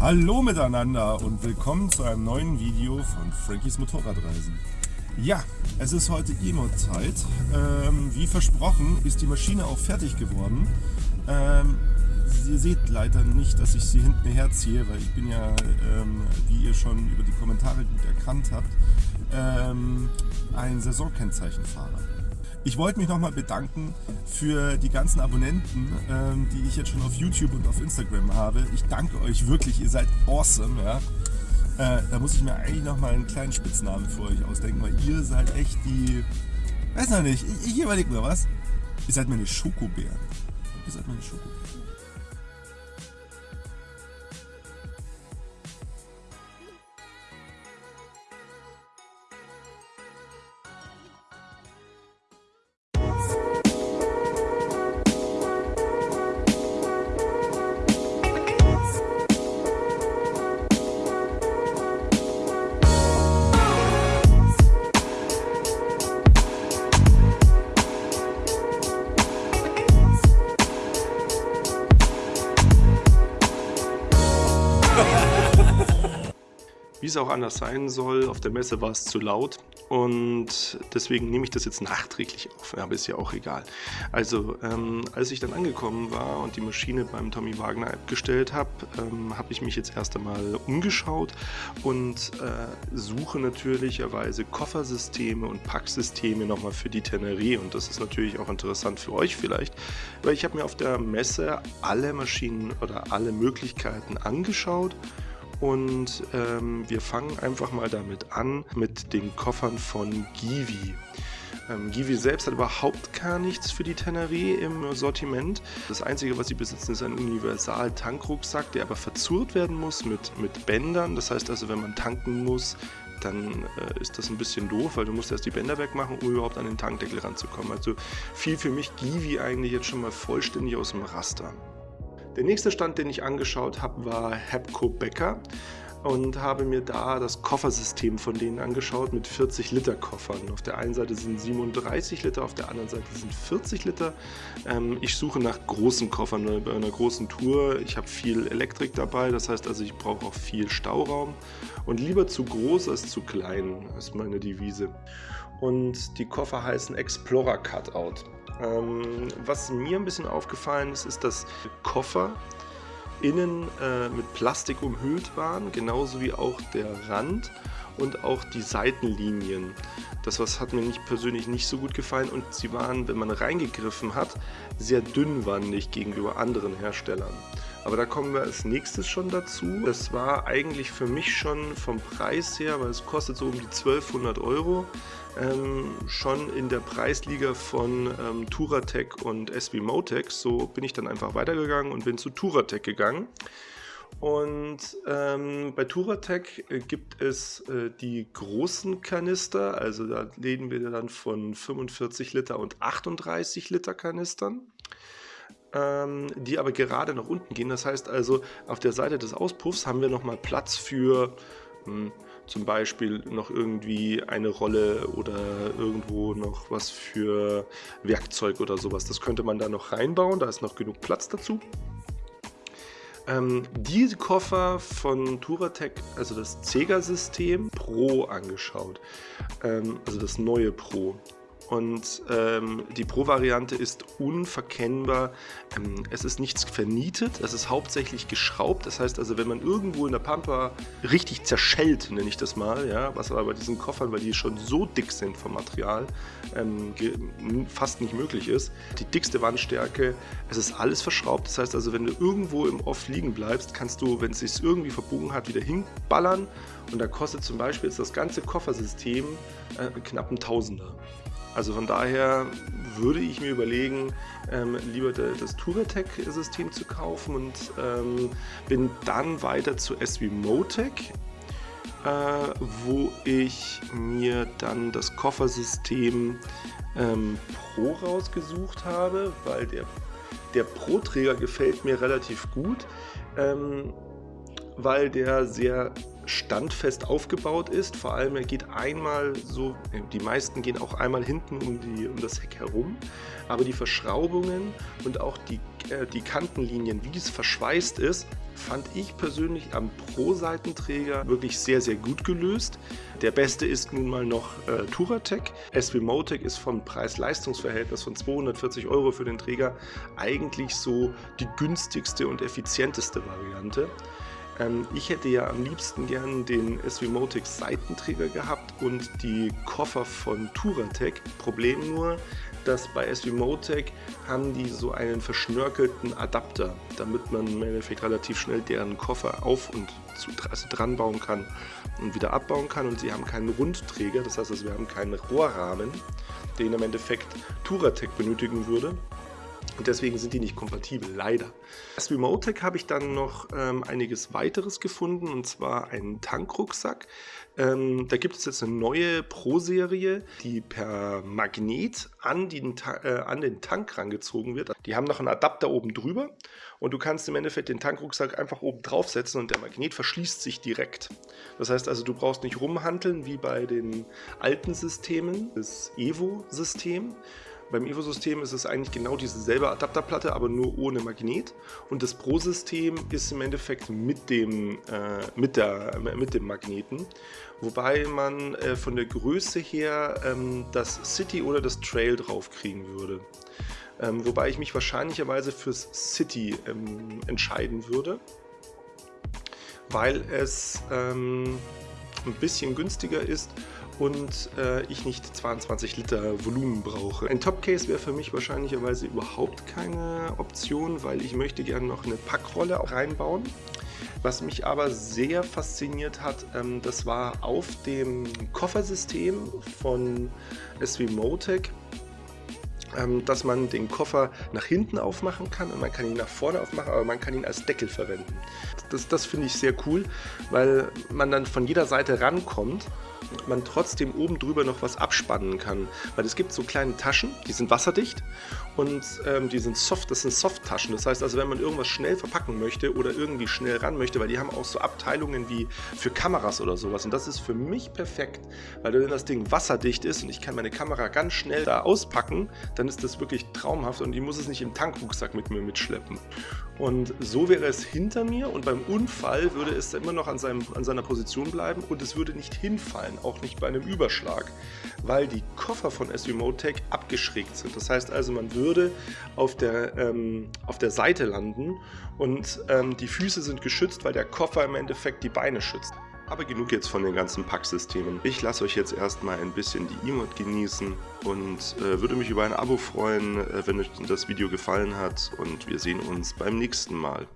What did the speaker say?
Hallo miteinander und willkommen zu einem neuen Video von Frankies Motorradreisen. Ja, es ist heute Emo-Zeit. Ähm, wie versprochen ist die Maschine auch fertig geworden. Ähm, ihr seht leider nicht, dass ich sie hinten herziehe, weil ich bin ja, ähm, wie ihr schon über die Kommentare gut erkannt habt, ähm, ein Saisonkennzeichenfahrer. Ich wollte mich nochmal bedanken für die ganzen Abonnenten, ähm, die ich jetzt schon auf YouTube und auf Instagram habe. Ich danke euch wirklich, ihr seid awesome. Ja? Äh, da muss ich mir eigentlich nochmal einen kleinen Spitznamen für euch ausdenken, weil ihr seid echt die... Weiß noch nicht, ich, ich überlege mir was. Ihr seid meine Schokobären. Ihr seid meine Schokobären. Wie es auch anders sein soll, auf der Messe war es zu laut und deswegen nehme ich das jetzt nachträglich auf, aber ist ja auch egal. Also, ähm, als ich dann angekommen war und die Maschine beim Tommy Wagner abgestellt habe, ähm, habe ich mich jetzt erst einmal umgeschaut und äh, suche natürlicherweise Koffersysteme und Packsysteme nochmal für die Tenerie und das ist natürlich auch interessant für euch vielleicht, weil ich habe mir auf der Messe alle Maschinen oder alle Möglichkeiten angeschaut und ähm, wir fangen einfach mal damit an mit den Koffern von Givi. Ähm, Givi selbst hat überhaupt gar nichts für die Teneré im Sortiment. Das einzige, was sie besitzen, ist ein Universal-Tankrucksack, der aber verzurrt werden muss mit, mit Bändern. Das heißt also, wenn man tanken muss, dann äh, ist das ein bisschen doof, weil du musst erst die Bänder wegmachen, um überhaupt an den Tankdeckel ranzukommen. Also fiel für mich Givi eigentlich jetzt schon mal vollständig aus dem Raster. Der nächste Stand, den ich angeschaut habe, war Hepco Becker und habe mir da das Koffersystem von denen angeschaut mit 40 Liter Koffern. Auf der einen Seite sind 37 Liter, auf der anderen Seite sind 40 Liter. Ähm, ich suche nach großen Koffern bei einer großen Tour. Ich habe viel Elektrik dabei, das heißt also ich brauche auch viel Stauraum und lieber zu groß als zu klein, ist meine Devise. Und die Koffer heißen Explorer Cutout. Ähm, was mir ein bisschen aufgefallen ist, ist, dass Koffer innen äh, mit Plastik umhüllt waren, genauso wie auch der Rand und auch die Seitenlinien. Das was hat mir nicht persönlich nicht so gut gefallen und sie waren, wenn man reingegriffen hat, sehr dünnwandig gegenüber anderen Herstellern. Aber da kommen wir als nächstes schon dazu. Das war eigentlich für mich schon vom Preis her, weil es kostet so um die 1200 Euro, ähm, schon in der Preisliga von ähm, Turatec und SB Motec. So bin ich dann einfach weitergegangen und bin zu Turatec gegangen. Und ähm, bei Turatec äh, gibt es äh, die großen Kanister, also da reden wir dann von 45 Liter und 38 Liter Kanistern, ähm, die aber gerade nach unten gehen. Das heißt also, auf der Seite des Auspuffs haben wir nochmal Platz für hm, zum Beispiel noch irgendwie eine Rolle oder irgendwo noch was für Werkzeug oder sowas. Das könnte man da noch reinbauen, da ist noch genug Platz dazu. Ähm, diese Koffer von Turatec, also das Zega-System Pro angeschaut, ähm, also das neue Pro. Und ähm, die Pro-Variante ist unverkennbar. Ähm, es ist nichts vernietet, es ist hauptsächlich geschraubt. Das heißt also, wenn man irgendwo in der Pampa richtig zerschellt, nenne ich das mal, ja, was aber bei diesen Koffern, weil die schon so dick sind vom Material, ähm, fast nicht möglich ist. Die dickste Wandstärke, es ist alles verschraubt. Das heißt also, wenn du irgendwo im Off liegen bleibst, kannst du, wenn es sich irgendwie verbogen hat, wieder hinballern. Und da kostet zum Beispiel jetzt das ganze Koffersystem äh, knapp ein Tausender. Also von daher würde ich mir überlegen, ähm, lieber das Touratec-System zu kaufen und ähm, bin dann weiter zu SW Motec, äh, wo ich mir dann das Koffersystem ähm, Pro rausgesucht habe, weil der, der Pro-Träger gefällt mir relativ gut, ähm, weil der sehr standfest aufgebaut ist. Vor allem, er geht einmal so, die meisten gehen auch einmal hinten um, die, um das Heck herum, aber die Verschraubungen und auch die äh, die Kantenlinien, wie es verschweißt ist, fand ich persönlich am Pro-Seitenträger wirklich sehr, sehr gut gelöst. Der beste ist nun mal noch äh, Turatec. SW Motec ist vom Preis-Leistungs-Verhältnis von 240 Euro für den Träger eigentlich so die günstigste und effizienteste Variante. Ähm, ich hätte ja am liebsten gern den SW Motec Seitenträger gehabt und die Koffer von Turatec. Problem nur, dass bei SW Motec haben die so einen verschnörkelten Adapter, damit man im Endeffekt relativ schnell deren Koffer auf und zu, also dran bauen kann und wieder abbauen kann und sie haben keinen Rundträger, das heißt, also wir haben keinen Rohrrahmen, den im Endeffekt Turatec benötigen würde. Und deswegen sind die nicht kompatibel, leider. Als Remotec habe ich dann noch ähm, einiges weiteres gefunden, und zwar einen Tankrucksack. Ähm, da gibt es jetzt eine neue Pro-Serie, die per Magnet an den, äh, an den Tank rangezogen wird. Die haben noch einen Adapter oben drüber und du kannst im Endeffekt den Tankrucksack einfach oben draufsetzen und der Magnet verschließt sich direkt. Das heißt also, du brauchst nicht rumhandeln wie bei den alten Systemen, das Evo-System, beim Evo-System ist es eigentlich genau dieselbe Adapterplatte, aber nur ohne Magnet. Und das Pro-System ist im Endeffekt mit dem, äh, mit, der, mit dem Magneten. Wobei man äh, von der Größe her ähm, das City oder das Trail draufkriegen würde. Ähm, wobei ich mich wahrscheinlicherweise fürs City ähm, entscheiden würde, weil es ähm, ein bisschen günstiger ist und äh, ich nicht 22 Liter Volumen brauche. Ein Topcase wäre für mich wahrscheinlicherweise überhaupt keine Option, weil ich möchte gerne noch eine Packrolle reinbauen. Was mich aber sehr fasziniert hat, ähm, das war auf dem Koffersystem von SW Motec ähm, dass man den Koffer nach hinten aufmachen kann und man kann ihn nach vorne aufmachen, aber man kann ihn als Deckel verwenden. Das, das finde ich sehr cool, weil man dann von jeder Seite rankommt man trotzdem oben drüber noch was abspannen kann. Weil es gibt so kleine Taschen, die sind wasserdicht und ähm, die sind soft, das sind Soft-Taschen. Das heißt also, wenn man irgendwas schnell verpacken möchte oder irgendwie schnell ran möchte, weil die haben auch so Abteilungen wie für Kameras oder sowas. Und das ist für mich perfekt, weil wenn das Ding wasserdicht ist und ich kann meine Kamera ganz schnell da auspacken, dann ist das wirklich traumhaft und ich muss es nicht im Tankrucksack mit mir mitschleppen. Und so wäre es hinter mir und beim Unfall würde es immer noch an, seinem, an seiner Position bleiben und es würde nicht hinfallen, auch nicht bei einem Überschlag, weil die Koffer von SW Motec abgeschrägt sind. Das heißt also, man würde auf der, ähm, auf der Seite landen und ähm, die Füße sind geschützt, weil der Koffer im Endeffekt die Beine schützt. Aber genug jetzt von den ganzen Packsystemen. Ich lasse euch jetzt erstmal ein bisschen die E-Mod genießen und äh, würde mich über ein Abo freuen, äh, wenn euch das Video gefallen hat und wir sehen uns beim nächsten Mal.